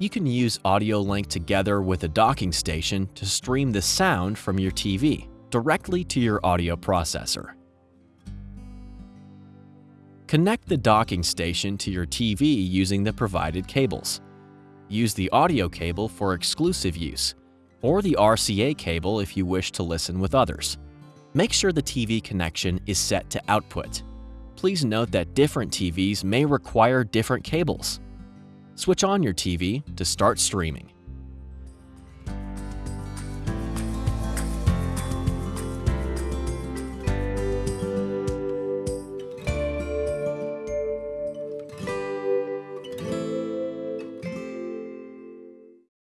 You can use AudioLink together with a docking station to stream the sound from your TV directly to your audio processor. Connect the docking station to your TV using the provided cables. Use the audio cable for exclusive use, or the RCA cable if you wish to listen with others. Make sure the TV connection is set to output. Please note that different TVs may require different cables. Switch on your TV to start streaming.